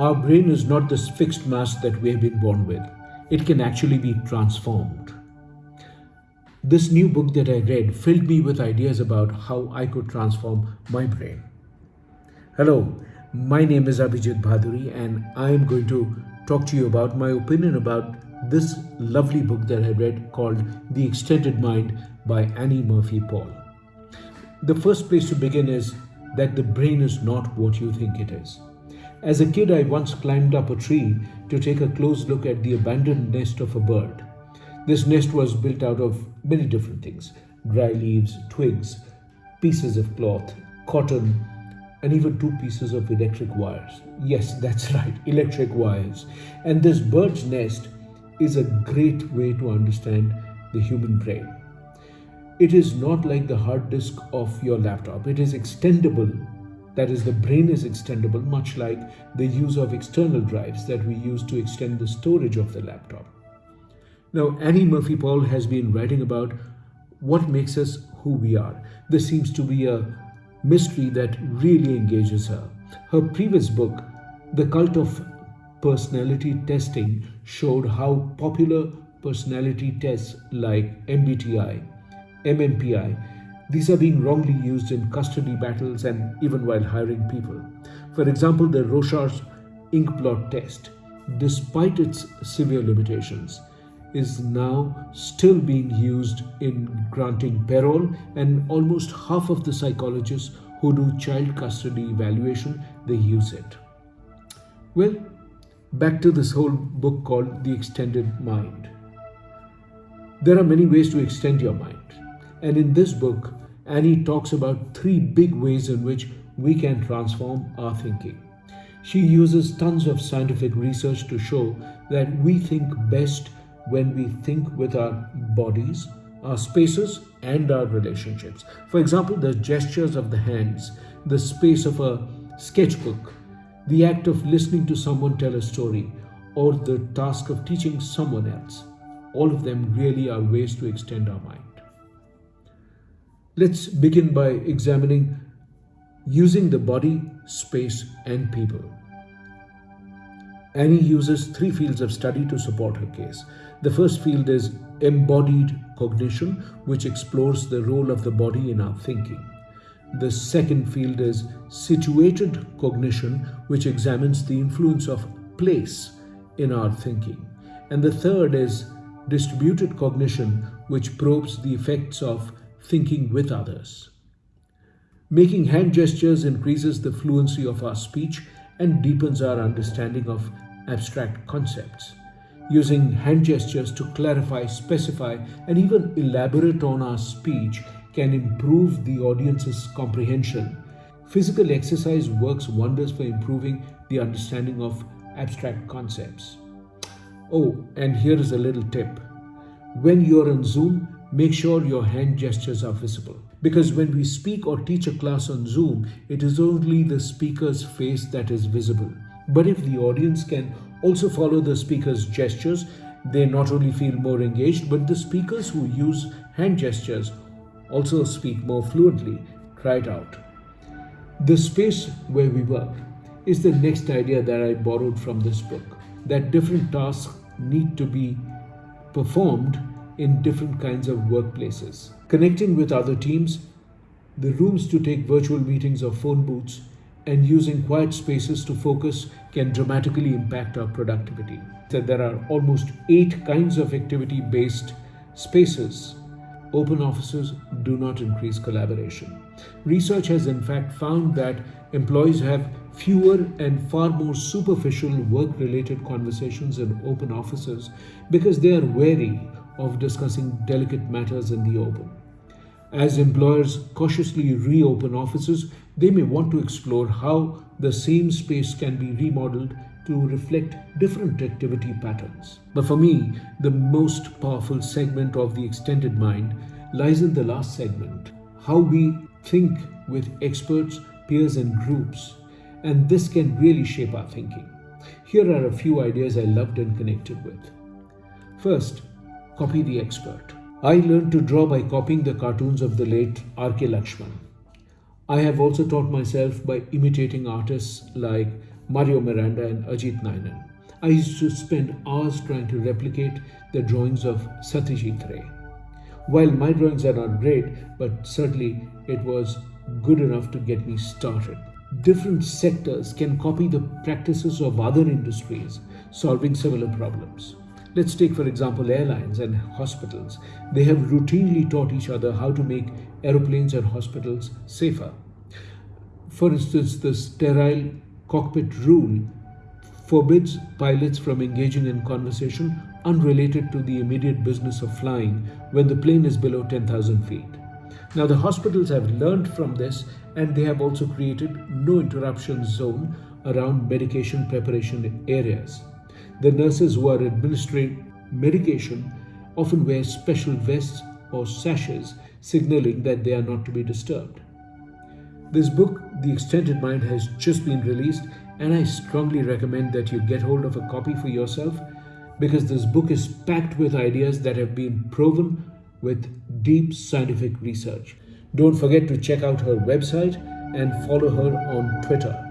Our brain is not this fixed mass that we have been born with. It can actually be transformed. This new book that I read filled me with ideas about how I could transform my brain. Hello, my name is Abhijit Bhaduri, and I am going to talk to you about my opinion about this lovely book that I read called The Extended Mind by Annie Murphy Paul. The first place to begin is that the brain is not what you think it is. As a kid, I once climbed up a tree to take a close look at the abandoned nest of a bird. This nest was built out of many different things dry leaves, twigs, pieces of cloth, cotton, and even two pieces of electric wires. Yes, that's right, electric wires. And this bird's nest is a great way to understand the human brain. It is not like the hard disk of your laptop, it is extendable. That is, the brain is extendable, much like the use of external drives that we use to extend the storage of the laptop. Now, Annie Murphy Paul has been writing about what makes us who we are. This seems to be a mystery that really engages her. Her previous book, The Cult of Personality Testing, showed how popular personality tests like MBTI, MMPI, these are being wrongly used in custody battles and even while hiring people. For example, the Rorschach inkblot test, despite its severe limitations, is now still being used in granting parole and almost half of the psychologists who do child custody evaluation they use it well back to this whole book called the extended mind there are many ways to extend your mind and in this book annie talks about three big ways in which we can transform our thinking she uses tons of scientific research to show that we think best when we think with our bodies, our spaces, and our relationships. For example, the gestures of the hands, the space of a sketchbook, the act of listening to someone tell a story, or the task of teaching someone else. All of them really are ways to extend our mind. Let's begin by examining using the body, space, and people. Annie uses three fields of study to support her case. The first field is embodied cognition, which explores the role of the body in our thinking. The second field is situated cognition, which examines the influence of place in our thinking. And the third is distributed cognition, which probes the effects of thinking with others. Making hand gestures increases the fluency of our speech and deepens our understanding of abstract concepts. Using hand gestures to clarify, specify, and even elaborate on our speech can improve the audience's comprehension. Physical exercise works wonders for improving the understanding of abstract concepts. Oh, and here is a little tip. When you're on Zoom, make sure your hand gestures are visible. Because when we speak or teach a class on Zoom, it is only the speaker's face that is visible. But if the audience can also follow the speaker's gestures, they not only feel more engaged, but the speakers who use hand gestures also speak more fluently. Try it out. The space where we work is the next idea that I borrowed from this book that different tasks need to be performed in different kinds of workplaces. Connecting with other teams, the rooms to take virtual meetings or phone booths, and using quiet spaces to focus can dramatically impact our productivity. So there are almost eight kinds of activity based spaces. Open offices do not increase collaboration. Research has in fact found that employees have fewer and far more superficial work related conversations in open offices because they are wary of discussing delicate matters in the open. As employers cautiously reopen offices, they may want to explore how the same space can be remodeled to reflect different activity patterns. But for me, the most powerful segment of the extended mind lies in the last segment how we think with experts, peers, and groups. And this can really shape our thinking. Here are a few ideas I loved and connected with. First, copy the expert. I learned to draw by copying the cartoons of the late R.K. Laxman. I have also taught myself by imitating artists like Mario Miranda, and Ajit Ninan. I used to spend hours trying to replicate the drawings of Satyajit Ray. While my drawings are not great, but certainly it was good enough to get me started. Different sectors can copy the practices of other industries, solving similar problems. Let's take, for example, airlines and hospitals. They have routinely taught each other how to make aeroplanes and hospitals safer. For instance, the sterile cockpit rule forbids pilots from engaging in conversation unrelated to the immediate business of flying when the plane is below 10,000 feet. Now, the hospitals have learned from this and they have also created no interruption zone around medication preparation areas. The nurses who are administering medication often wear special vests or sashes signaling that they are not to be disturbed. This book, The Extended Mind, has just been released, and I strongly recommend that you get hold of a copy for yourself because this book is packed with ideas that have been proven with deep scientific research. Don't forget to check out her website and follow her on Twitter.